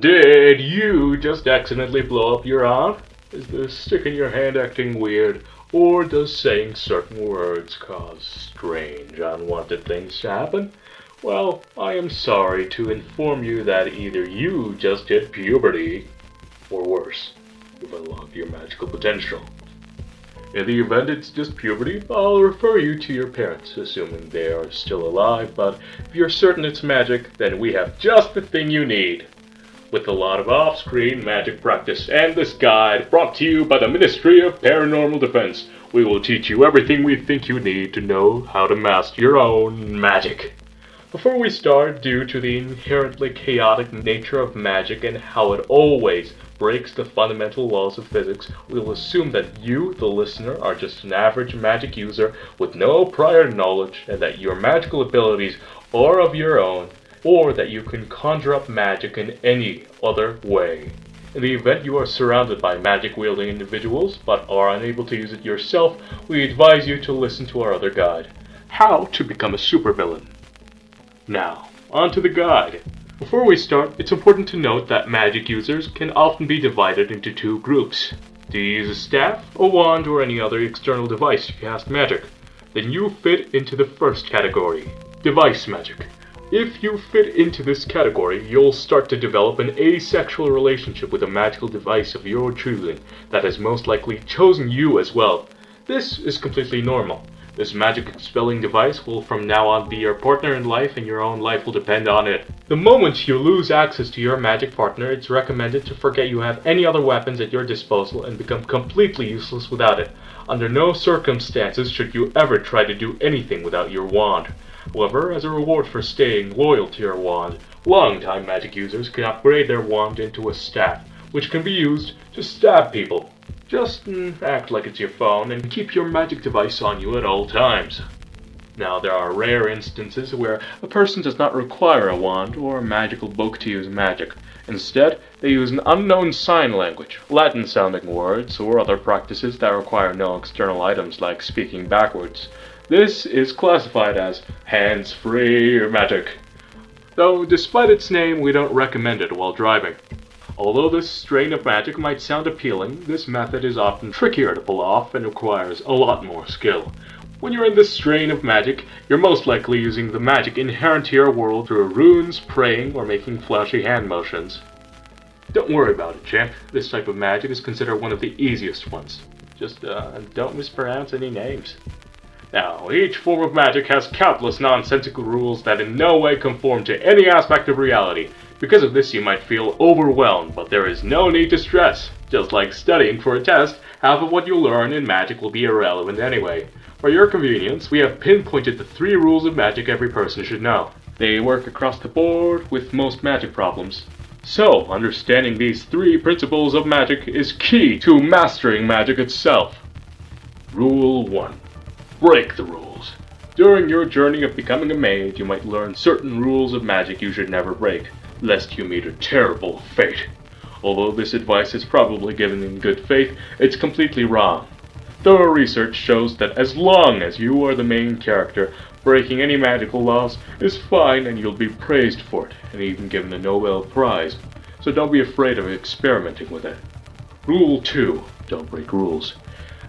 Did you just accidentally blow up your aunt? Is the stick in your hand acting weird? Or does saying certain words cause strange, unwanted things to happen? Well, I am sorry to inform you that either you just hit puberty, or worse, you've unlocked your magical potential. In the event it's just puberty, I'll refer you to your parents, assuming they are still alive, but if you're certain it's magic, then we have just the thing you need with a lot of off-screen magic practice. And this guide, brought to you by the Ministry of Paranormal Defense, we will teach you everything we think you need to know how to master your own magic. Before we start, due to the inherently chaotic nature of magic and how it always breaks the fundamental laws of physics, we'll assume that you, the listener, are just an average magic user with no prior knowledge and that your magical abilities are of your own or that you can conjure up magic in any other way. In the event you are surrounded by magic wielding individuals but are unable to use it yourself, we advise you to listen to our other guide How to Become a Supervillain. Now, on to the guide. Before we start, it's important to note that magic users can often be divided into two groups. Do you use a staff, a wand, or any other external device to cast magic? Then you fit into the first category, device magic. If you fit into this category, you'll start to develop an asexual relationship with a magical device of your choosing that has most likely chosen you as well. This is completely normal. This magic expelling device will from now on be your partner in life and your own life will depend on it. The moment you lose access to your magic partner, it's recommended to forget you have any other weapons at your disposal and become completely useless without it. Under no circumstances should you ever try to do anything without your wand. However, as a reward for staying loyal to your wand, long-time magic users can upgrade their wand into a staff, which can be used to stab people. Just mm, act like it's your phone and keep your magic device on you at all times. Now, there are rare instances where a person does not require a wand or a magical book to use magic. Instead, they use an unknown sign language, Latin sounding words, or other practices that require no external items like speaking backwards. This is classified as hands-free magic, though despite its name we don't recommend it while driving. Although this strain of magic might sound appealing, this method is often trickier to pull off and requires a lot more skill. When you're in this strain of magic, you're most likely using the magic inherent to your world through runes, praying, or making flashy hand motions. Don't worry about it, champ. This type of magic is considered one of the easiest ones. Just uh, don't mispronounce any names. Now, each form of magic has countless nonsensical rules that in no way conform to any aspect of reality. Because of this you might feel overwhelmed, but there is no need to stress. Just like studying for a test, half of what you learn in magic will be irrelevant anyway. For your convenience, we have pinpointed the three rules of magic every person should know. They work across the board with most magic problems. So, understanding these three principles of magic is key to mastering magic itself. Rule 1 break the rules. During your journey of becoming a mage, you might learn certain rules of magic you should never break, lest you meet a terrible fate. Although this advice is probably given in good faith, it's completely wrong. Thorough research shows that as long as you are the main character, breaking any magical laws is fine and you'll be praised for it, and even given a Nobel Prize. So don't be afraid of experimenting with it. Rule 2. Don't break rules.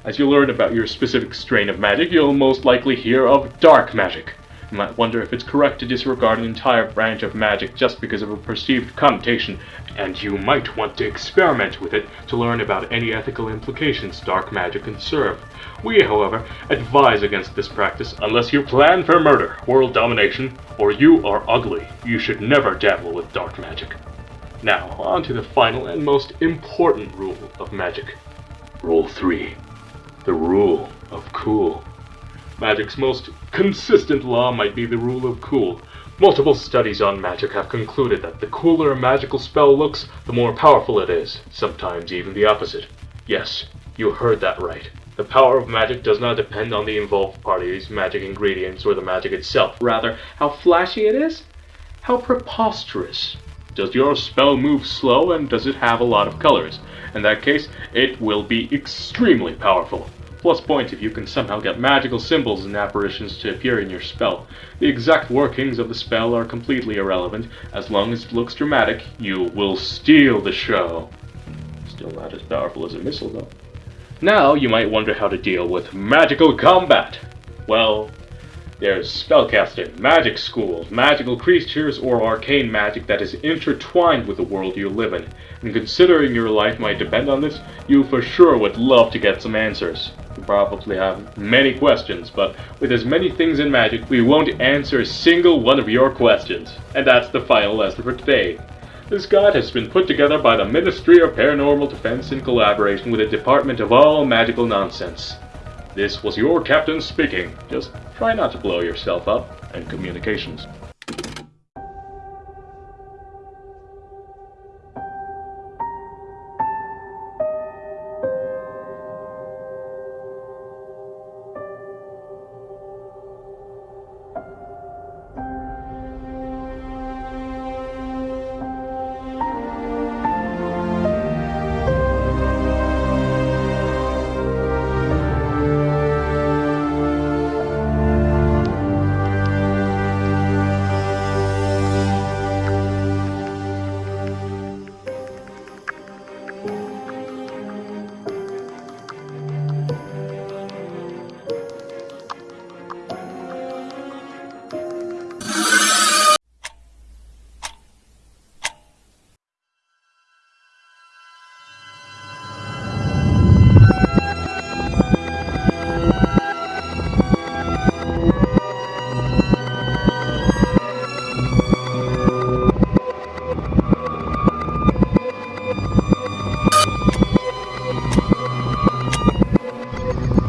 As you learn about your specific strain of magic, you'll most likely hear of dark magic. You might wonder if it's correct to disregard an entire branch of magic just because of a perceived connotation, and you might want to experiment with it to learn about any ethical implications dark magic can serve. We, however, advise against this practice unless you plan for murder, world domination, or you are ugly. You should never dabble with dark magic. Now, on to the final and most important rule of magic. Rule 3 the rule of cool. Magic's most consistent law might be the rule of cool. Multiple studies on magic have concluded that the cooler a magical spell looks, the more powerful it is, sometimes even the opposite. Yes, you heard that right. The power of magic does not depend on the involved party's magic ingredients, or the magic itself. Rather, how flashy it is? How preposterous. Does your spell move slow and does it have a lot of colors? In that case, it will be extremely powerful. Plus point if you can somehow get magical symbols and apparitions to appear in your spell. The exact workings of the spell are completely irrelevant. As long as it looks dramatic, you will steal the show. Still not as powerful as a missile, though. Now, you might wonder how to deal with magical combat. Well, there's spellcasting, magic schools, magical creatures, or arcane magic that is intertwined with the world you live in. And considering your life might depend on this, you for sure would love to get some answers. You probably have many questions, but with as many things in magic, we won't answer a single one of your questions. And that's the final lesson for today. This guide has been put together by the Ministry of Paranormal Defense in collaboration with the Department of All Magical Nonsense. This was your captain speaking. Just try not to blow yourself up, and communications.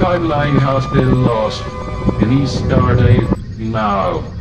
Timeline has been lost. Please start it now.